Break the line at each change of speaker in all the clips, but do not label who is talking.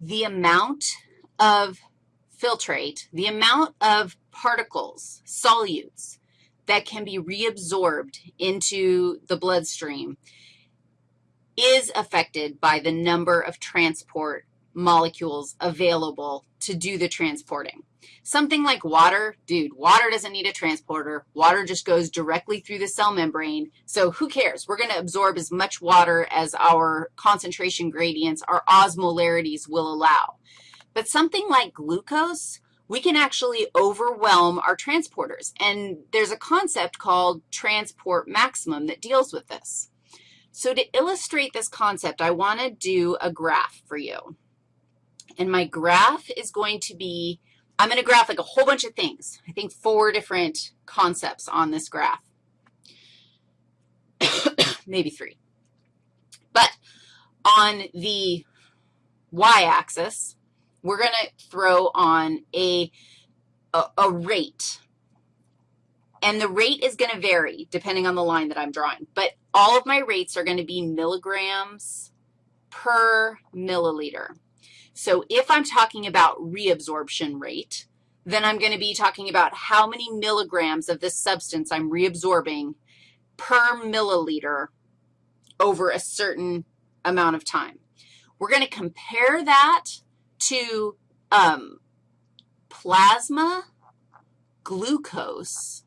the amount of filtrate, the amount of particles, solutes, that can be reabsorbed into the bloodstream is affected by the number of transport molecules available to do the transporting. Something like water, dude, water doesn't need a transporter. Water just goes directly through the cell membrane. So who cares? We're going to absorb as much water as our concentration gradients, our osmolarities will allow. But something like glucose, we can actually overwhelm our transporters. And there's a concept called transport maximum that deals with this. So to illustrate this concept, I want to do a graph for you. And my graph is going to be, I'm going to graph like a whole bunch of things. I think four different concepts on this graph. Maybe three. But on the y-axis, we're going to throw on a, a, a rate. And the rate is going to vary depending on the line that I'm drawing. But all of my rates are going to be milligrams per milliliter. So if I'm talking about reabsorption rate, then I'm going to be talking about how many milligrams of this substance I'm reabsorbing per milliliter over a certain amount of time. We're going to compare that to um, plasma glucose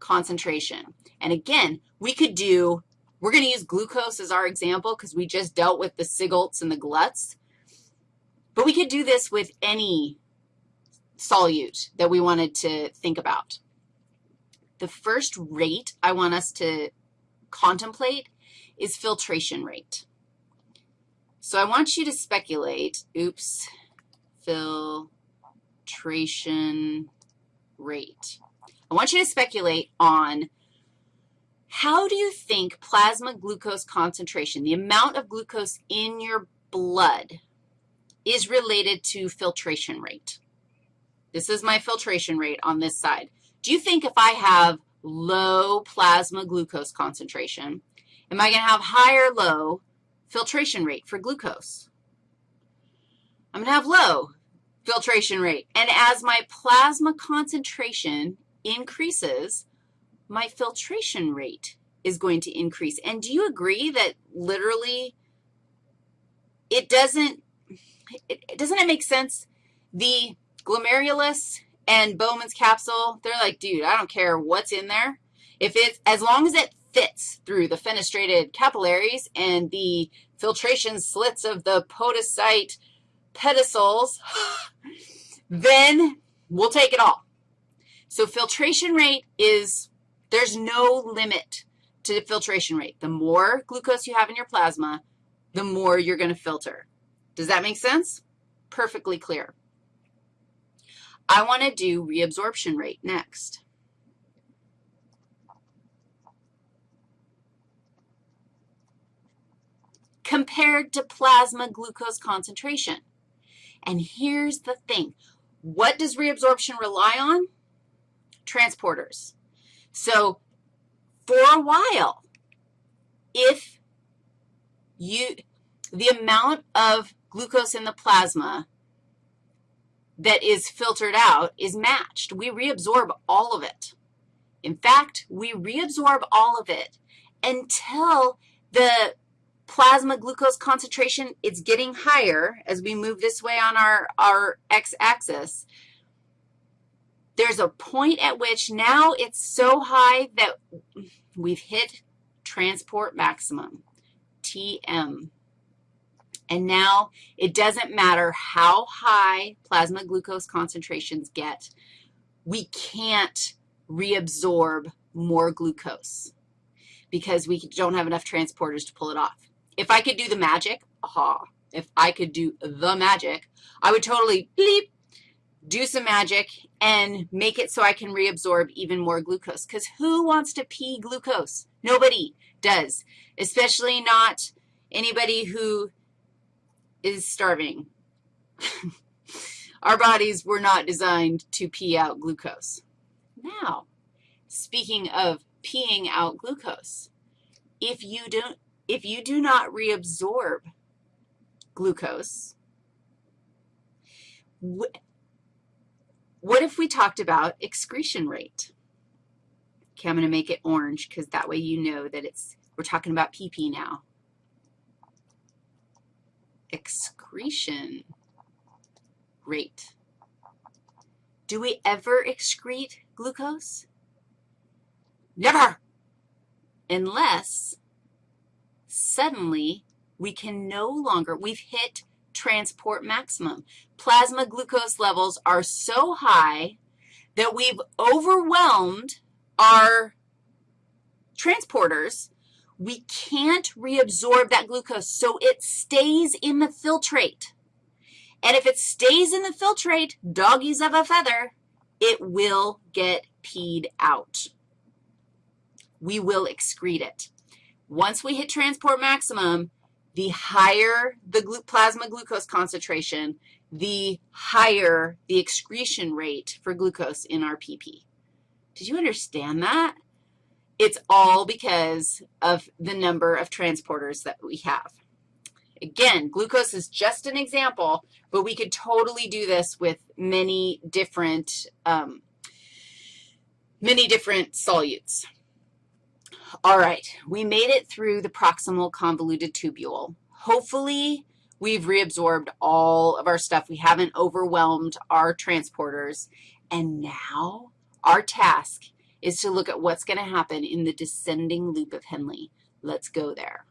concentration. And again, we could do, we're going to use glucose as our example because we just dealt with the SGLTs and the GLUTs. But we could do this with any solute that we wanted to think about. The first rate I want us to contemplate is filtration rate. So I want you to speculate, oops, filtration rate. I want you to speculate on how do you think plasma glucose concentration, the amount of glucose in your blood, is related to filtration rate? This is my filtration rate on this side. Do you think if I have low plasma glucose concentration, am I going to have high or low filtration rate for glucose. I'm going to have low filtration rate. And as my plasma concentration increases, my filtration rate is going to increase. And do you agree that literally it doesn't, it, doesn't it make sense? The glomerulus and Bowman's capsule, they're like, dude, I don't care what's in there. If it's, as long as it fits through the fenestrated capillaries and the filtration slits of the podocyte pedicels, then we'll take it all. So filtration rate is, there's no limit to filtration rate. The more glucose you have in your plasma, the more you're going to filter. Does that make sense? Perfectly clear. I want to do reabsorption rate next. compared to plasma glucose concentration. And here's the thing. What does reabsorption rely on? Transporters. So for a while, if you, the amount of glucose in the plasma that is filtered out is matched. We reabsorb all of it. In fact, we reabsorb all of it until the plasma glucose concentration, it's getting higher as we move this way on our, our x-axis. There's a point at which now it's so high that we've hit transport maximum, TM. And now it doesn't matter how high plasma glucose concentrations get, we can't reabsorb more glucose because we don't have enough transporters to pull it off. If I could do the magic, aha, if I could do the magic, I would totally bleep, do some magic and make it so I can reabsorb even more glucose. Because who wants to pee glucose? Nobody does, especially not anybody who is starving. Our bodies were not designed to pee out glucose. Now, speaking of peeing out glucose, if you don't if you do not reabsorb glucose, what if we talked about excretion rate? Okay, I'm going to make it orange because that way you know that it's, we're talking about PP now. Excretion rate. Do we ever excrete glucose? Never. Unless suddenly we can no longer, we've hit transport maximum. Plasma glucose levels are so high that we've overwhelmed our transporters. We can't reabsorb that glucose, so it stays in the filtrate. And if it stays in the filtrate, doggies of a feather, it will get peed out. We will excrete it. Once we hit transport maximum, the higher the glu plasma glucose concentration, the higher the excretion rate for glucose in our PP. Did you understand that? It's all because of the number of transporters that we have. Again, glucose is just an example, but we could totally do this with many different, um, many different solutes. All right, we made it through the proximal convoluted tubule. Hopefully, we've reabsorbed all of our stuff. We haven't overwhelmed our transporters. And now our task is to look at what's going to happen in the descending loop of Henle. Let's go there.